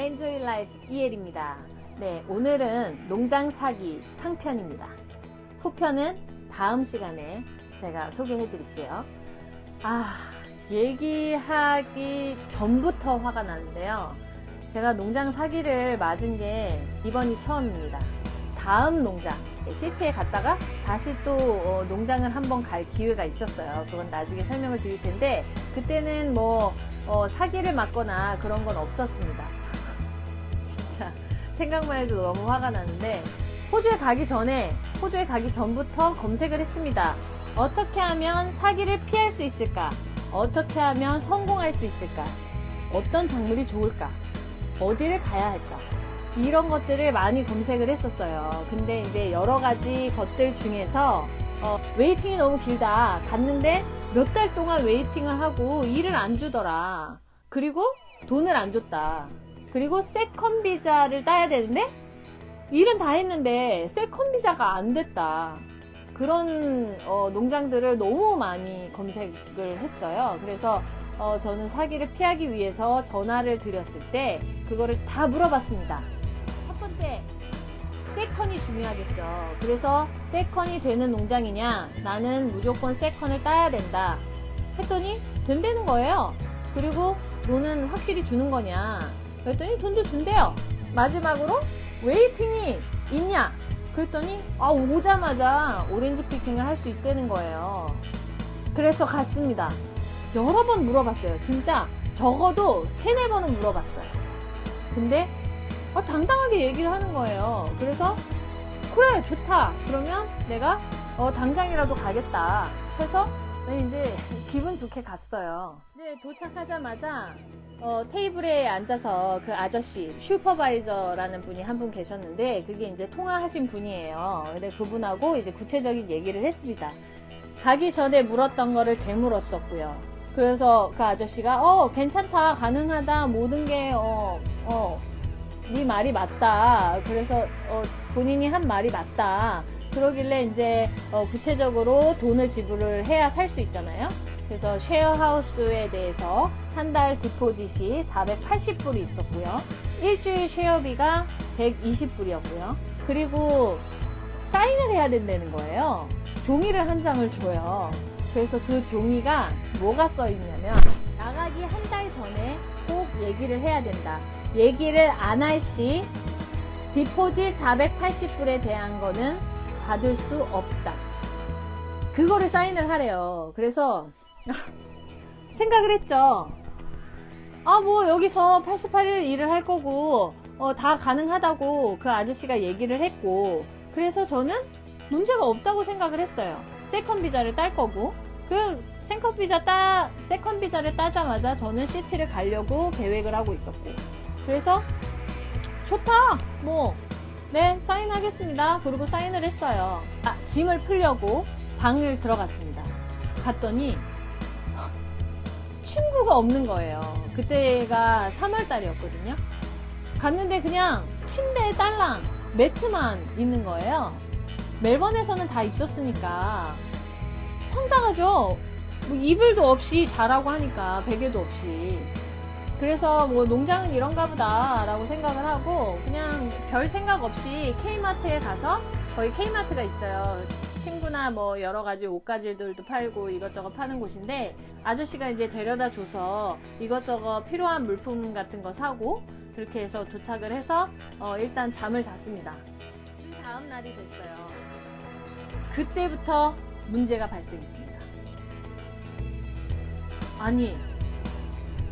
Enjoy Life 이엘입니다. 네, 오늘은 농장 사기 상편입니다. 후편은 다음 시간에 제가 소개해 드릴게요. 아, 얘기하기 전부터 화가 나는데요. 제가 농장 사기를 맞은 게 이번이 처음입니다. 다음 농장, city에 갔다가 다시 또 어, 농장을 한번 갈 기회가 있었어요. 그건 나중에 설명을 드릴 텐데, 그때는 뭐, 어, 사기를 맞거나 그런 건 없었습니다. 생각만 해도 너무 화가 나는데 호주에 가기 전에 호주에 가기 전부터 검색을 했습니다. 어떻게 하면 사기를 피할 수 있을까? 어떻게 하면 성공할 수 있을까? 어떤 작물이 좋을까? 어디를 가야 할까? 이런 것들을 많이 검색을 했었어요. 근데 이제 여러 가지 것들 중에서 어, waiting이 너무 길다. 갔는데 몇 달 동안 waiting을 하고 일을 안 주더라. 그리고 돈을 안 줬다. 그리고 second 비자를 따야 되는데 일은 다 했는데 second 비자가 안 됐다. 그런 어, 농장들을 너무 많이 검색을 했어요. 그래서 어, 저는 사기를 피하기 위해서 전화를 드렸을 때 그거를 다 물어봤습니다. 첫 번째, second가 중요하겠죠. 그래서 second이 되는 농장이냐? 나는 무조건 second을 따야 된다. 했더니 된다는 거예요. 그리고 돈은 확실히 주는 거냐? 그랬더니 돈도 준대요. 마지막으로 waiting이 있냐? 그랬더니 아 오자마자 오렌지 picking을 할 수 있다는 거예요. 그래서 갔습니다. 여러 번 물어봤어요. 진짜 적어도 세네 번은 물어봤어요. 근데 어, 당당하게 얘기를 하는 거예요. 그래서 그래 좋다. 그러면 내가 어, 당장이라도 가겠다. 해서 이제 기분 좋게 갔어요. 네, 도착하자마자 어, 테이블에 앉아서 그 아저씨 슈퍼바이저라는 분이 한 분 계셨는데 그게 이제 통화하신 분이에요. 근데 그분하고 이제 구체적인 얘기를 했습니다. 가기 전에 물었던 거를 되물었었고요. 그래서 그 아저씨가 어 괜찮다 가능하다 모든 게어어 네 말이 맞다. 그래서 어, 본인이 한 말이 맞다. 그러길래 이제 어, 구체적으로 돈을 지불을 해야 살 수 있잖아요. 그래서 쉐어하우스에 대해서 한 달 디포짓이 480불이 있었고요. 일주일 쉐어비가 120불이었고요. 그리고 사인을 해야 된다는 거예요. 종이를 한 장을 줘요. 그래서 그 종이가 뭐가 써 있냐면 나가기 한 달 전에 꼭 얘기를 해야 된다. 얘기를 안 할 시 디포짓 480불에 대한 거는 받을 수 없다. 그거를 사인을 하래요. 그래서 생각을 했죠. 아, 뭐 여기서 88일 일을 할 거고 어, 다 가능하다고 그 아저씨가 얘기를 했고 그래서 저는 문제가 없다고 생각을 했어요. second 비자를 딸 거고 그 second 비자 따 second 비자를 따자마자 저는 city를 가려고 계획을 하고 있었고 그래서 좋다 뭐 네 사인하겠습니다. 그리고 사인을 했어요. 아, 짐을 풀려고 방을 들어갔습니다. 갔더니 친구가 없는 거예요. 그때가 3월 달이었거든요. 갔는데 그냥 침대에 딸랑 매트만 있는 거예요. 멜번에서는 다 있었으니까 황당하죠? 뭐 이불도 없이 자라고 하니까 베개도 없이 그래서 뭐 농장은 이런가 보다 라고 생각을 하고 그냥 별 생각 없이 K마트에 가서 거기 K마트가 있어요. 친구나 뭐 여러 가지 옷가지들도 팔고 이것저것 파는 곳인데 아저씨가 이제 데려다 줘서 이것저것 필요한 물품 같은 거 사고 그렇게 해서 도착을 해서 어 일단 잠을 잤습니다. 그 다음 날이 됐어요. 그때부터 문제가 발생했습니다. 아니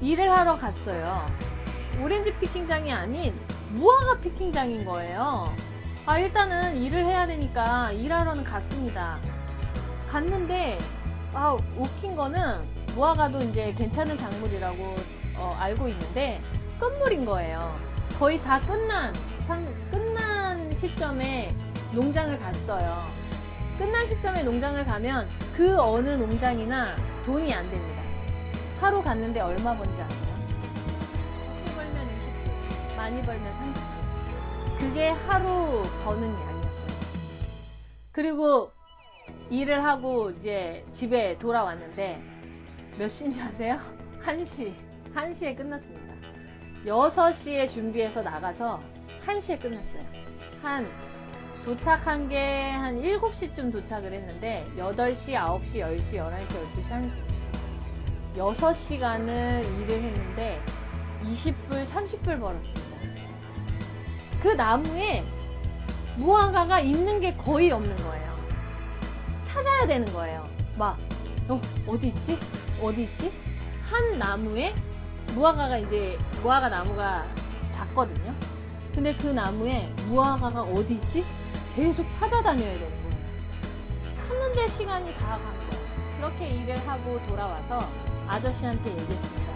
일을 하러 갔어요. 오렌지 피킹장이 아닌 무화과 피킹장인 거예요. 아 일단은 일을 해야 되니까 일하러는 갔습니다. 갔는데 아 웃긴 거는 무화과도 이제 괜찮은 작물이라고 어, 알고 있는데 끝물인 거예요. 거의 다 끝난 상, 끝난 시점에 농장을 갔어요. 끝난 시점에 농장을 가면 그 어느 농장이나 돈이 안 됩니다. 하루 갔는데 얼마 번지 아세요? 적게 벌면 20불, 많이 벌면 30불. 그게 하루 버는 양이었어요. 그리고 일을 하고 이제 집에 돌아왔는데 몇 시인지 아세요? 1시. 1시에 끝났습니다. 6시에 준비해서 나가서 1시에 끝났어요. 한 도착한 게 한 7시쯤 도착을 했는데 8시, 9시, 10시, 11시, 12시, 1시 6시간을 일을 했는데 20불, 30불 벌었습니다. 그 나무에 무화과가 있는 게 거의 없는 거예요. 찾아야 되는 거예요. 막, 어, 어디 있지? 어디 있지? 한 나무에 무화과가 이제, 무화과 나무가 작거든요. 근데 그 나무에 무화과가 어디 있지? 계속 찾아다녀야 되는 거예요. 찾는데 시간이 다간 거예요. 그렇게 일을 하고 돌아와서 아저씨한테 얘기했습니다.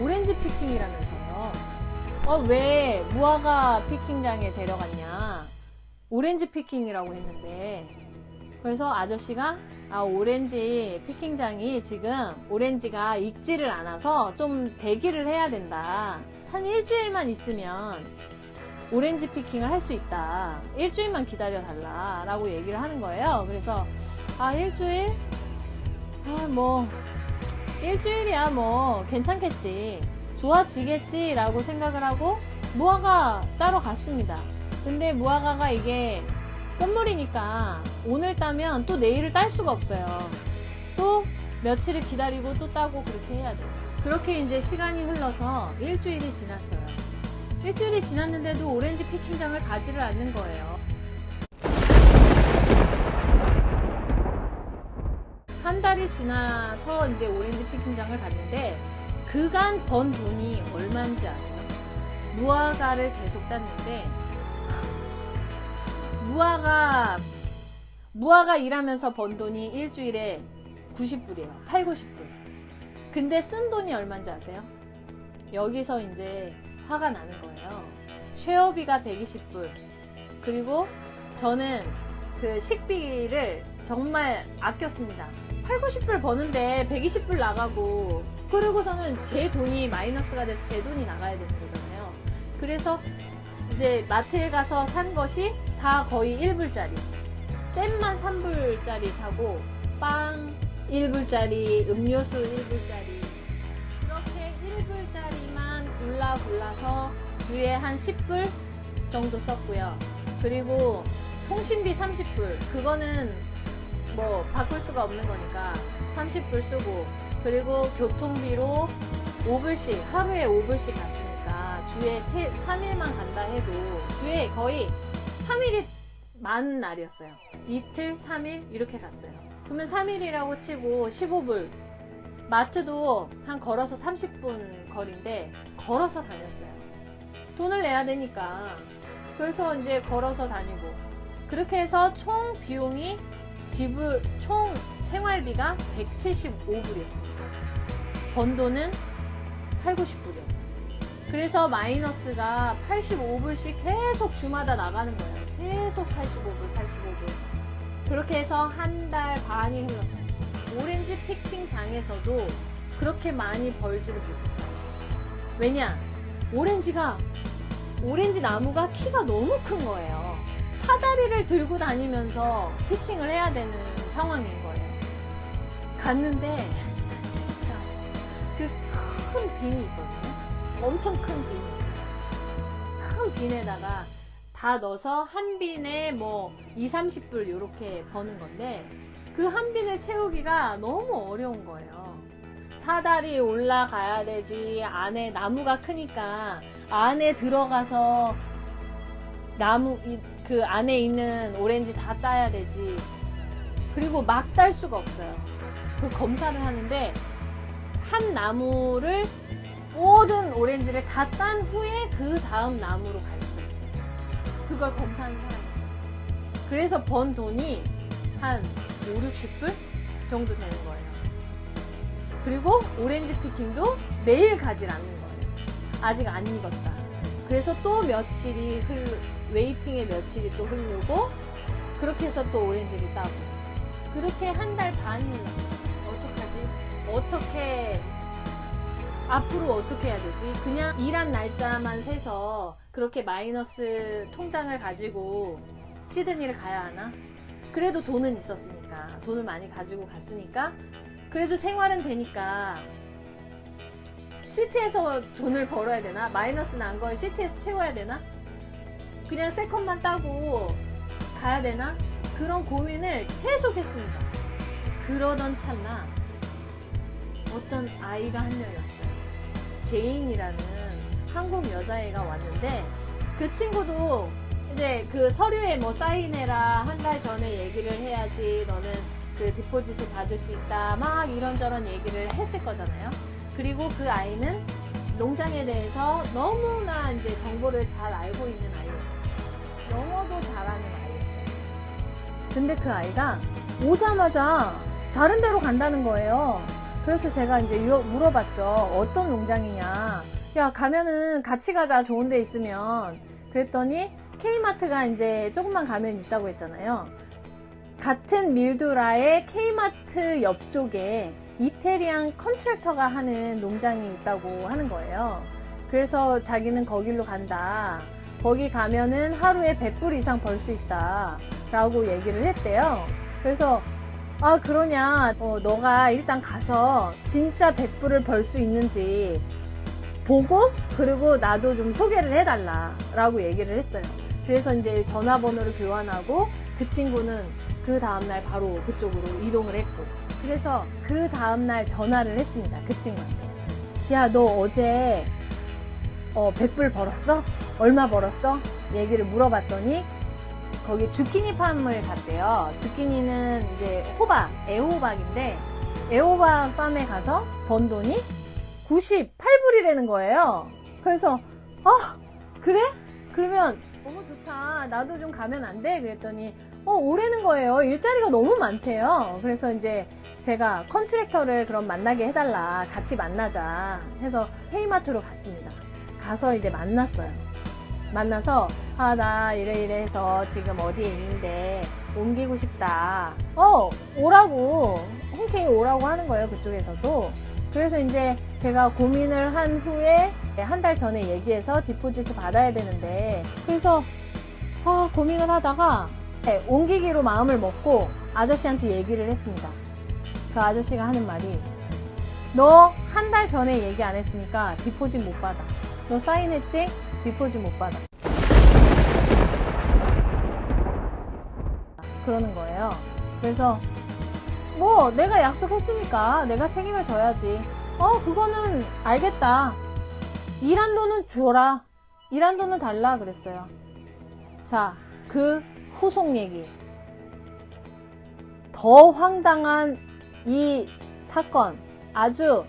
오렌지 picking이라면서요. 어, 왜 무화과 picking장에 데려갔냐? 오렌지 picking이라고 했는데, 그래서 아저씨가, 아, 오렌지 picking장이 지금 오렌지가 익지를 않아서 좀 대기를 해야 된다. 한 일주일만 있으면 오렌지 picking을 할 수 있다. 일주일만 기다려 달라. 라고 얘기를 하는 거예요. 그래서, 아, 일주일? 아, 뭐, 일주일이야, 뭐, 괜찮겠지. 좋아지겠지. 라고 생각을 하고, 무화과 따러 갔습니다. 근데 무화과가 이게 끝물이니까 오늘 따면 또 내일을 딸 수가 없어요. 또 며칠을 기다리고 또 따고 그렇게 해야 돼요. 그렇게 이제 시간이 흘러서 일주일이 지났어요. 일주일이 지났는데도 오렌지 피킹장을 가지를 않는 거예요. 한 달이 지나서 이제 오렌지 피킹장을 갔는데 그간 번 돈이 얼마인지 아세요? 무화과를 계속 땄는데 무화과 무화과 일하면서 번 돈이 일주일에 90불이에요. 8, 90불. 근데 쓴 돈이 얼마인지 아세요? 여기서 이제 화가 나는 거예요. 쉐어비가 120불. 그리고 저는 그 식비를 정말 아꼈습니다. 8, 90불 버는데 120불 나가고 그리고서는 제 돈이 마이너스가 돼서 제 돈이 나가야 되는 거잖아요. 그래서 이제 마트에 가서 산 것이 다 거의 1불짜리. 잼만 3불짜리 사고 빵 1불짜리, 음료수 1불짜리 그렇게 1불짜리만 골라 골라서 주에 한 10불 정도 썼고요. 그리고 통신비 30불 그거는 뭐 바꿀 수가 없는 거니까 30불 쓰고 그리고 교통비로 5불씩 하루에 5불씩 갔으니까 주에 3일만 간다 해도 주에 거의 3일이 많은 날이었어요. 이틀, 3일 이렇게 갔어요. 그러면 3일이라고 치고 15불 마트도 한 걸어서 30분 거리인데 걸어서 다녔어요. 돈을 내야 되니까 그래서 이제 걸어서 다니고 그렇게 해서 총 비용이 지불 총 생활비가 175불이었습니다. 번 돈은 8, 90불이요. 그래서 마이너스가 85불씩 계속 주마다 나가는 거예요. 계속 85불, 85불. 그렇게 해서 한 달 반이 흘렀어요. 오렌지 피킹장에서도 그렇게 많이 벌지를 못했어요. 왜냐? 오렌지가, 오렌지 나무가 키가 너무 큰 거예요. 사다리를 들고 다니면서 피킹을 해야 되는 상황인 거예요. 갔는데, 그 큰 빈이 있거든요. 엄청 큰 있어요. 큰 빈에다가 다 넣어서 한 빈에 뭐 2, 30불 이렇게 버는 건데 그 한 빈을 채우기가 너무 어려운 거예요. 사다리 올라가야 되지 안에 나무가 크니까 안에 들어가서 나무 그 안에 있는 오렌지 다 따야 되지 그리고 막 딸 수가 없어요. 그 검사를 하는데 한 나무를 모든 오렌지를 다 딴 후에 그 다음 나무로 갈수 있어요. 그걸 검사하는 사람이. 그래서 번 돈이 한 5, 60불 정도 되는 거예요. 그리고 오렌지 picking도 매일 가질 않는 거예요. 아직 안 익었다. 그래서 또 며칠이 흘, waiting의 며칠이 또 흐르고, 그렇게 해서 또 오렌지를 따고. 그렇게 한달 흘렀어요. 어떡하지? 어떻게 앞으로 어떻게 해야 되지? 그냥 일한 날짜만 세서 그렇게 마이너스 통장을 가지고 시드니를 가야 하나? 그래도 돈은 있었으니까 돈을 많이 가지고 갔으니까 그래도 생활은 되니까 city에서 돈을 벌어야 되나? 마이너스 난 걸 city에서 채워야 되나? 그냥 second만 따고 가야 되나? 그런 고민을 계속 했습니다. 그러던 찰나 어떤 아이가 한 명이 왔어요. 제인이라는 한국 여자애가 왔는데 그 친구도 이제 그 서류에 뭐 사인해라 한 달 전에 얘기를 해야지 너는 그 디포짓을 받을 수 있다 막 이런저런 얘기를 했을 거잖아요. 그리고 그 아이는 농장에 대해서 너무나 이제 정보를 잘 알고 있는 아이예요. 영어도 잘하는 아이였어요. 근데 그 아이가 오자마자 다른 데로 간다는 거예요. 그래서 제가 이제 유- 물어봤죠. 어떤 농장이냐. 야, 가면은 같이 가자. 좋은 데 있으면. 그랬더니 K마트가 이제 조금만 가면 있다고 했잖아요. 같은 밀두라의 K마트 옆쪽에 이태리안 컨트랙터가 하는 농장이 있다고 하는 거예요. 그래서 자기는 거길로 간다. 거기 가면은 하루에 100불 이상 벌 수 있다. 라고 얘기를 했대요. 그래서 아 그러냐 어, 너가 일단 가서 진짜 100불을 벌 수 있는지 보고 그리고 나도 좀 소개를 해달라 라고 얘기를 했어요 그래서 이제 전화번호를 교환하고 그 친구는 그 다음날 바로 그쪽으로 이동을 했고 그래서 그 다음날 전화를 했습니다 그 친구한테 야 너 어제 어, 100불 벌었어? 얼마 벌었어? 얘기를 물어봤더니 거기 주키니 팜을 갔대요. 주키니는 이제 호박, 애호박인데 애호박 팜에 가서 번 돈이 98불이라는 거예요. 그래서 아 그래? 그러면 너무 좋다. 나도 좀 가면 안 돼? 그랬더니 어 오래는 거예요. 일자리가 너무 많대요. 그래서 이제 제가 컨트랙터를 그럼 만나게 해달라. 같이 만나자. 해서 헤이마트로 갔습니다. 가서 이제 만났어요. 만나서 아 나 이래 이래 해서 지금 어디에 있는데 옮기고 싶다. 어 오라고. 흔쾌히 오라고 하는 거예요 그쪽에서도. 그래서 이제 제가 고민을 한 후에 한 달 전에 얘기해서 디포짓을 받아야 되는데 그래서 아 고민을 하다가 네, 옮기기로 마음을 먹고 아저씨한테 얘기를 했습니다. 그 아저씨가 하는 말이 너 한 달 전에 얘기 안 했으니까 디포짓 못 받아. 너 사인했지? 디포짓 못 받아. 그러는 거예요. 그래서 뭐 내가 약속했으니까 내가 책임을 져야지. 어 그거는 알겠다. 일한 돈은 줘라. 돈은 달라 그랬어요. 자, 그 후속 얘기. 더 황당한 이 사건, 아주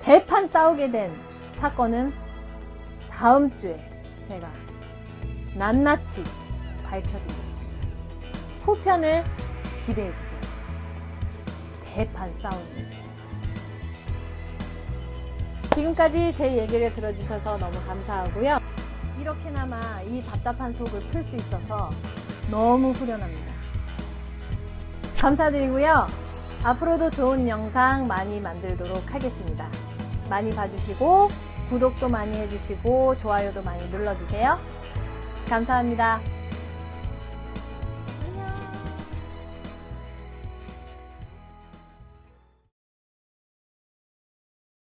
대판 싸우게 된 사건은 다음 주에 제가 낱낱이 밝혀드리겠습니다. 후편을 기대해주세요. 대판 싸움입니다. 지금까지 제 얘기를 들어주셔서 너무 감사하고요. 이렇게나마 이 답답한 속을 풀 수 있어서 너무 후련합니다. 감사드리고요. 앞으로도 좋은 영상 많이 만들도록 하겠습니다. 많이 봐주시고 구독도 많이 해주시고 좋아요도 많이 눌러주세요. 감사합니다.